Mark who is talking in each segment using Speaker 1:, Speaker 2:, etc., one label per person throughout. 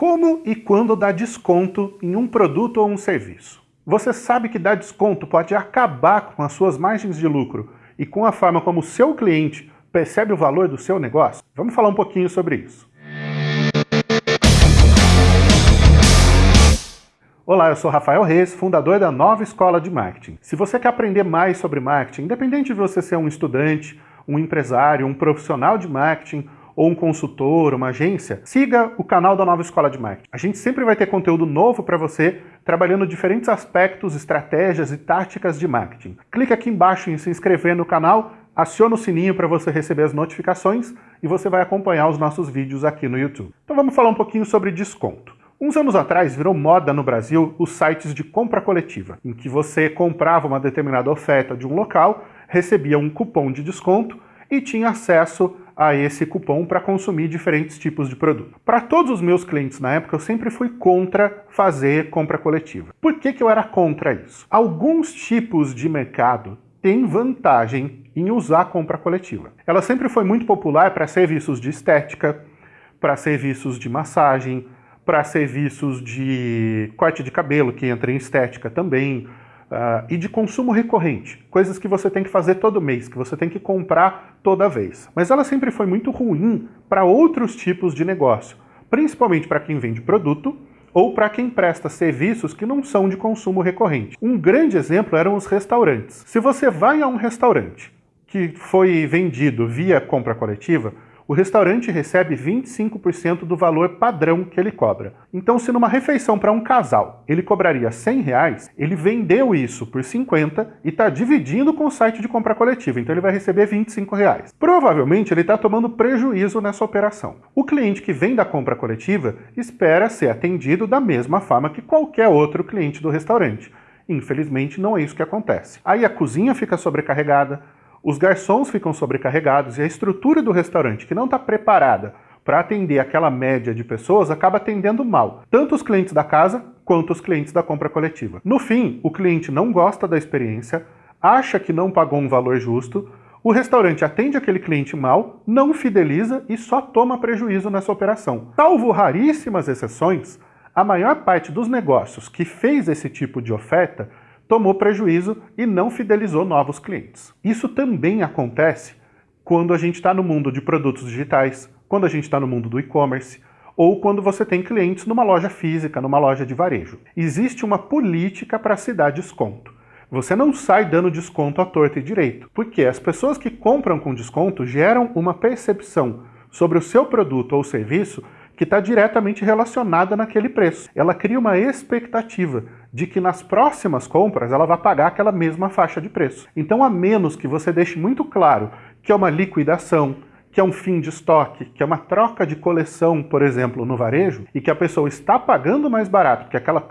Speaker 1: Como e quando dar desconto em um produto ou um serviço? Você sabe que dar desconto pode acabar com as suas margens de lucro e com a forma como o seu cliente percebe o valor do seu negócio? Vamos falar um pouquinho sobre isso. Olá, eu sou Rafael Reis, fundador da Nova Escola de Marketing. Se você quer aprender mais sobre marketing, independente de você ser um estudante, um empresário, um profissional de marketing ou um consultor, uma agência, siga o canal da Nova Escola de Marketing. A gente sempre vai ter conteúdo novo para você, trabalhando diferentes aspectos, estratégias e táticas de marketing. Clique aqui embaixo em se inscrever no canal, aciona o sininho para você receber as notificações e você vai acompanhar os nossos vídeos aqui no YouTube. Então vamos falar um pouquinho sobre desconto. Uns anos atrás virou moda no Brasil os sites de compra coletiva, em que você comprava uma determinada oferta de um local, recebia um cupom de desconto e tinha acesso a esse cupom para consumir diferentes tipos de produto. Para todos os meus clientes na época, eu sempre fui contra fazer compra coletiva. Por que, que eu era contra isso? Alguns tipos de mercado têm vantagem em usar compra coletiva. Ela sempre foi muito popular para serviços de estética, para serviços de massagem, para serviços de corte de cabelo, que entra em estética também, uh, e de consumo recorrente, coisas que você tem que fazer todo mês, que você tem que comprar toda vez. Mas ela sempre foi muito ruim para outros tipos de negócio, principalmente para quem vende produto ou para quem presta serviços que não são de consumo recorrente. Um grande exemplo eram os restaurantes. Se você vai a um restaurante que foi vendido via compra coletiva, o restaurante recebe 25% do valor padrão que ele cobra. Então, se numa refeição para um casal ele cobraria 100 reais, ele vendeu isso por 50 e está dividindo com o site de compra coletiva, então ele vai receber 25 reais. Provavelmente ele está tomando prejuízo nessa operação. O cliente que vem da compra coletiva espera ser atendido da mesma forma que qualquer outro cliente do restaurante. Infelizmente, não é isso que acontece. Aí a cozinha fica sobrecarregada, os garçons ficam sobrecarregados e a estrutura do restaurante, que não está preparada para atender aquela média de pessoas, acaba atendendo mal, tanto os clientes da casa quanto os clientes da compra coletiva. No fim, o cliente não gosta da experiência, acha que não pagou um valor justo, o restaurante atende aquele cliente mal, não fideliza e só toma prejuízo nessa operação. Salvo raríssimas exceções, a maior parte dos negócios que fez esse tipo de oferta tomou prejuízo e não fidelizou novos clientes. Isso também acontece quando a gente está no mundo de produtos digitais, quando a gente está no mundo do e-commerce, ou quando você tem clientes numa loja física, numa loja de varejo. Existe uma política para se dar desconto. Você não sai dando desconto à torta e direito, porque as pessoas que compram com desconto geram uma percepção sobre o seu produto ou serviço que está diretamente relacionada naquele preço. Ela cria uma expectativa de que nas próximas compras ela vai pagar aquela mesma faixa de preço. Então, a menos que você deixe muito claro que é uma liquidação, que é um fim de estoque, que é uma troca de coleção, por exemplo, no varejo, e que a pessoa está pagando mais barato, porque aquela,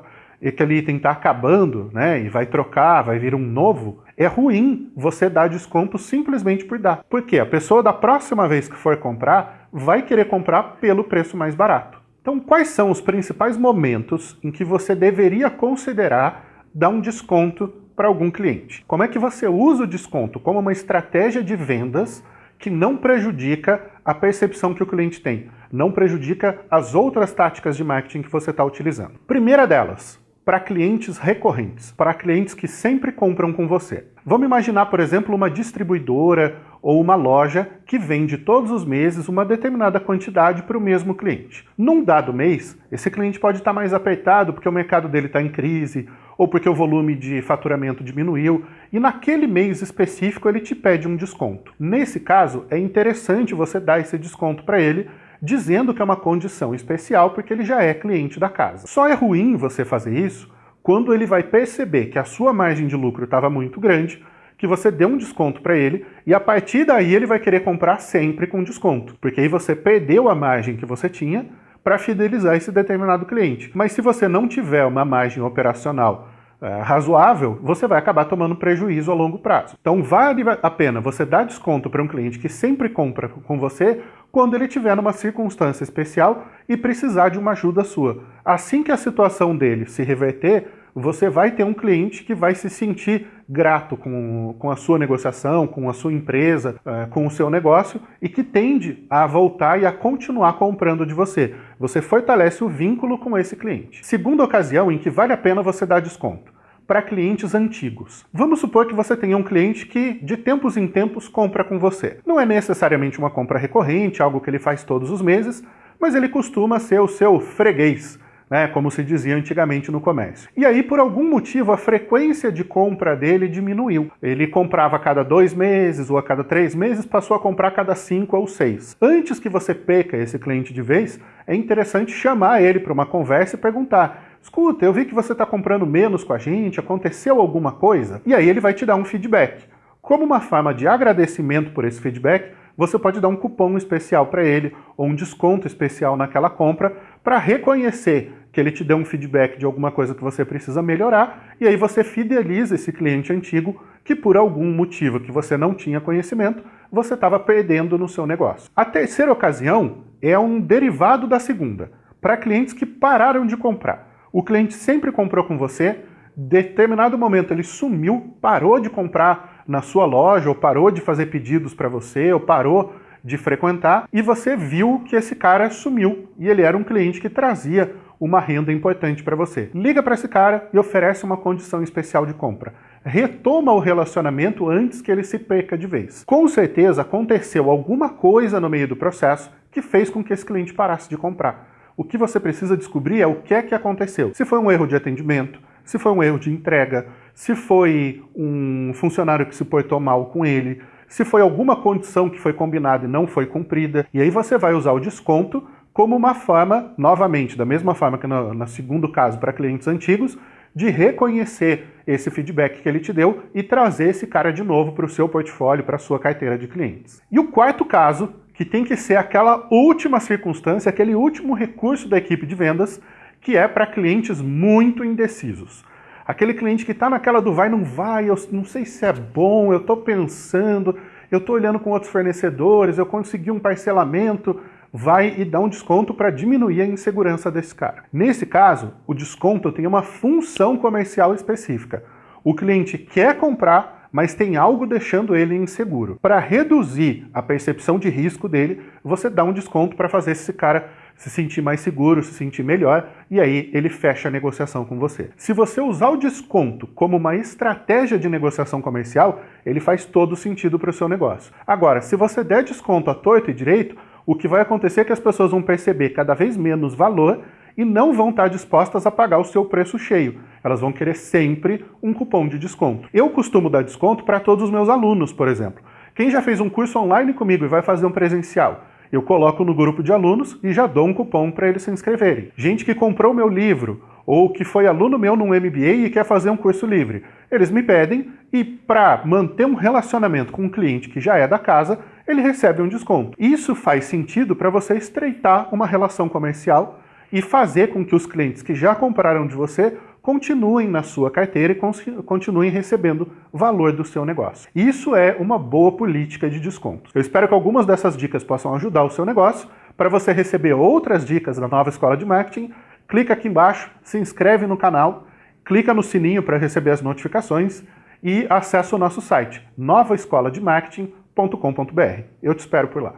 Speaker 1: aquele item está acabando, né, e vai trocar, vai vir um novo, é ruim você dar desconto simplesmente por dar. Porque a pessoa da próxima vez que for comprar, vai querer comprar pelo preço mais barato. Então, quais são os principais momentos em que você deveria considerar dar um desconto para algum cliente? Como é que você usa o desconto como uma estratégia de vendas que não prejudica a percepção que o cliente tem, não prejudica as outras táticas de marketing que você está utilizando? Primeira delas, para clientes recorrentes, para clientes que sempre compram com você. Vamos imaginar, por exemplo, uma distribuidora ou uma loja que vende todos os meses uma determinada quantidade para o mesmo cliente. Num dado mês, esse cliente pode estar mais apertado porque o mercado dele está em crise ou porque o volume de faturamento diminuiu e naquele mês específico ele te pede um desconto. Nesse caso, é interessante você dar esse desconto para ele dizendo que é uma condição especial porque ele já é cliente da casa. Só é ruim você fazer isso quando ele vai perceber que a sua margem de lucro estava muito grande, que você deu um desconto para ele e a partir daí ele vai querer comprar sempre com desconto, porque aí você perdeu a margem que você tinha para fidelizar esse determinado cliente. Mas se você não tiver uma margem operacional é, razoável, você vai acabar tomando prejuízo a longo prazo. Então vale a pena você dar desconto para um cliente que sempre compra com você quando ele estiver numa circunstância especial e precisar de uma ajuda sua. Assim que a situação dele se reverter, você vai ter um cliente que vai se sentir grato com, com a sua negociação, com a sua empresa, uh, com o seu negócio e que tende a voltar e a continuar comprando de você. Você fortalece o vínculo com esse cliente. Segunda ocasião em que vale a pena você dar desconto para clientes antigos. Vamos supor que você tenha um cliente que, de tempos em tempos, compra com você. Não é necessariamente uma compra recorrente, algo que ele faz todos os meses, mas ele costuma ser o seu freguês, né, como se dizia antigamente no comércio. E aí, por algum motivo, a frequência de compra dele diminuiu. Ele comprava a cada dois meses ou a cada três meses, passou a comprar a cada cinco ou seis. Antes que você peca esse cliente de vez, é interessante chamar ele para uma conversa e perguntar escuta, eu vi que você está comprando menos com a gente, aconteceu alguma coisa? E aí ele vai te dar um feedback. Como uma forma de agradecimento por esse feedback, você pode dar um cupom especial para ele ou um desconto especial naquela compra para reconhecer que ele te deu um feedback de alguma coisa que você precisa melhorar e aí você fideliza esse cliente antigo que por algum motivo que você não tinha conhecimento, você estava perdendo no seu negócio. A terceira ocasião é um derivado da segunda, para clientes que pararam de comprar. O cliente sempre comprou com você, determinado momento ele sumiu, parou de comprar na sua loja, ou parou de fazer pedidos para você, ou parou de frequentar, e você viu que esse cara sumiu, e ele era um cliente que trazia uma renda importante para você. Liga para esse cara e oferece uma condição especial de compra. Retoma o relacionamento antes que ele se perca de vez. Com certeza aconteceu alguma coisa no meio do processo que fez com que esse cliente parasse de comprar. O que você precisa descobrir é o que é que aconteceu. Se foi um erro de atendimento, se foi um erro de entrega, se foi um funcionário que se portou mal com ele, se foi alguma condição que foi combinada e não foi cumprida. E aí você vai usar o desconto como uma forma, novamente, da mesma forma que no, no segundo caso para clientes antigos, de reconhecer esse feedback que ele te deu e trazer esse cara de novo para o seu portfólio, para a sua carteira de clientes. E o quarto caso que tem que ser aquela última circunstância, aquele último recurso da equipe de vendas, que é para clientes muito indecisos. Aquele cliente que está naquela do vai, não vai, eu não sei se é bom, eu estou pensando, eu estou olhando com outros fornecedores, eu consegui um parcelamento, vai e dá um desconto para diminuir a insegurança desse cara. Nesse caso, o desconto tem uma função comercial específica. O cliente quer comprar, mas tem algo deixando ele inseguro. Para reduzir a percepção de risco dele, você dá um desconto para fazer esse cara se sentir mais seguro, se sentir melhor, e aí ele fecha a negociação com você. Se você usar o desconto como uma estratégia de negociação comercial, ele faz todo sentido para o seu negócio. Agora, se você der desconto a torto e direito, o que vai acontecer é que as pessoas vão perceber cada vez menos valor e não vão estar dispostas a pagar o seu preço cheio. Elas vão querer sempre um cupom de desconto. Eu costumo dar desconto para todos os meus alunos, por exemplo. Quem já fez um curso online comigo e vai fazer um presencial, eu coloco no grupo de alunos e já dou um cupom para eles se inscreverem. Gente que comprou meu livro ou que foi aluno meu num MBA e quer fazer um curso livre, eles me pedem e para manter um relacionamento com um cliente que já é da casa, ele recebe um desconto. Isso faz sentido para você estreitar uma relação comercial e fazer com que os clientes que já compraram de você continuem na sua carteira e continuem recebendo valor do seu negócio. Isso é uma boa política de descontos. Eu espero que algumas dessas dicas possam ajudar o seu negócio. Para você receber outras dicas da nova Escola de Marketing, clica aqui embaixo, se inscreve no canal, clica no sininho para receber as notificações e acessa o nosso site novaescolademarketing.com.br. Eu te espero por lá.